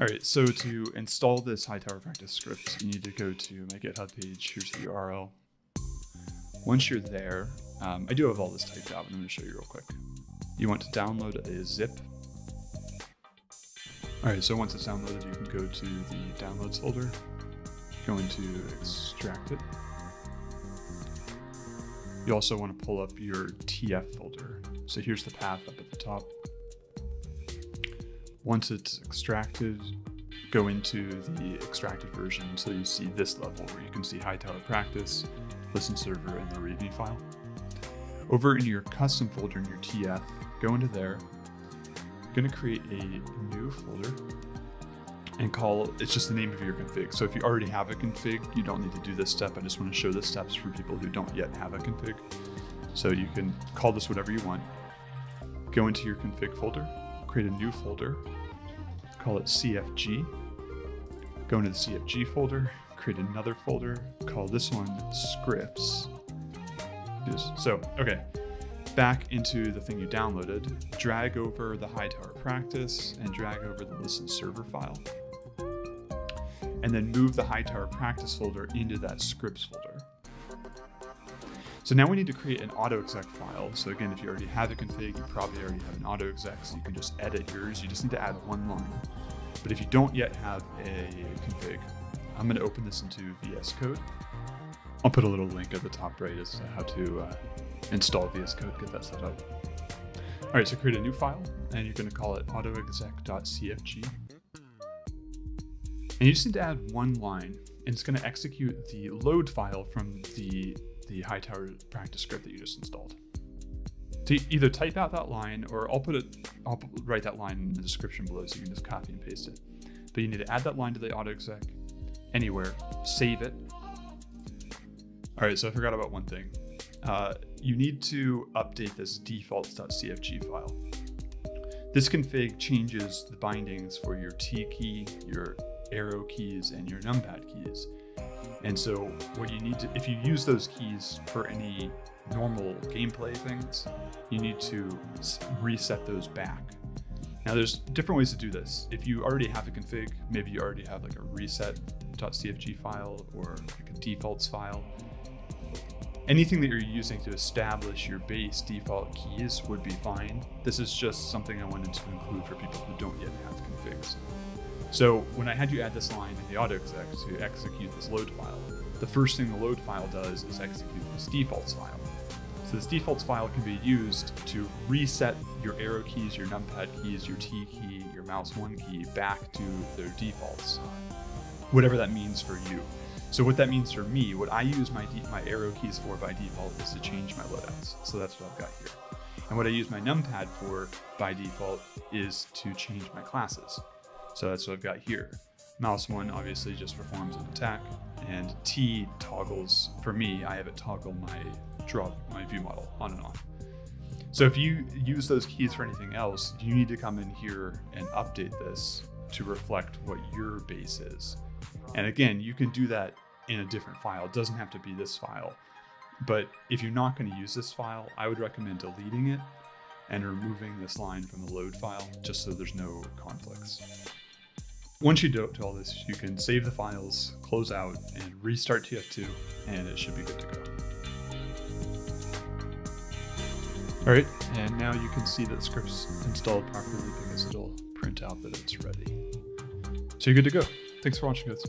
All right, so to install this Hightower practice script, you need to go to my GitHub page. Here's the URL. Once you're there, um, I do have all this typed out, but I'm going to show you real quick. You want to download a zip. All right, so once it's downloaded, you can go to the downloads folder, go into extract it. You also want to pull up your TF folder. So here's the path up at the top. Once it's extracted, go into the extracted version so you see this level where you can see Hightower Practice, Listen Server, and the README file. Over in your custom folder in your TF, go into there. You're going to create a new folder and call it's just the name of your config. So if you already have a config, you don't need to do this step. I just want to show the steps for people who don't yet have a config. So you can call this whatever you want. Go into your config folder, create a new folder, call it CFG. Go into the CFG folder, create another folder, call this one scripts. So, okay, back into the thing you downloaded, drag over the Hightower practice and drag over the listen server file. And then move the Hightower practice folder into that scripts folder. So now we need to create an autoexec file. So again, if you already have a config, you probably already have an autoexec, so you can just edit yours. You just need to add one line. But if you don't yet have a config, I'm going to open this into VS Code. I'll put a little link at the top right as to how to uh, install VS Code, get that set up. All right, so create a new file, and you're going to call it autoexec.cfg. And you just need to add one line, and it's going to execute the load file from the the Hightower practice script that you just installed. So either type out that line or I'll put it, I'll write that line in the description below so you can just copy and paste it. But you need to add that line to the autoexec anywhere, save it. All right, so I forgot about one thing. Uh, you need to update this defaults.cfg file. This config changes the bindings for your T key, your arrow keys, and your numpad keys. And so what you need to, if you use those keys for any normal gameplay things, you need to reset those back. Now there's different ways to do this. If you already have a config, maybe you already have like a reset.cfg file or like a defaults file. Anything that you're using to establish your base default keys would be fine. This is just something I wanted to include for people who don't yet have. So when I had you add this line in the autoexec to execute this load file, the first thing the load file does is execute this defaults file. So this defaults file can be used to reset your arrow keys, your numpad keys, your T key, your mouse one key back to their defaults, whatever that means for you. So what that means for me, what I use my, my arrow keys for by default is to change my loadouts. So that's what I've got here. And what I use my numpad for by default is to change my classes. So that's what I've got here. Mouse one obviously just performs an attack and T toggles, for me, I have it toggle my draw, my view model on and off. So if you use those keys for anything else, you need to come in here and update this to reflect what your base is. And again, you can do that in a different file. It doesn't have to be this file. But if you're not going to use this file, I would recommend deleting it and removing this line from the load file just so there's no conflicts. Once you do all this, you can save the files, close out, and restart TF2, and it should be good to go. All right, and now you can see that the script's installed properly because it'll print out that it's ready. So you're good to go. Thanks for watching, guys.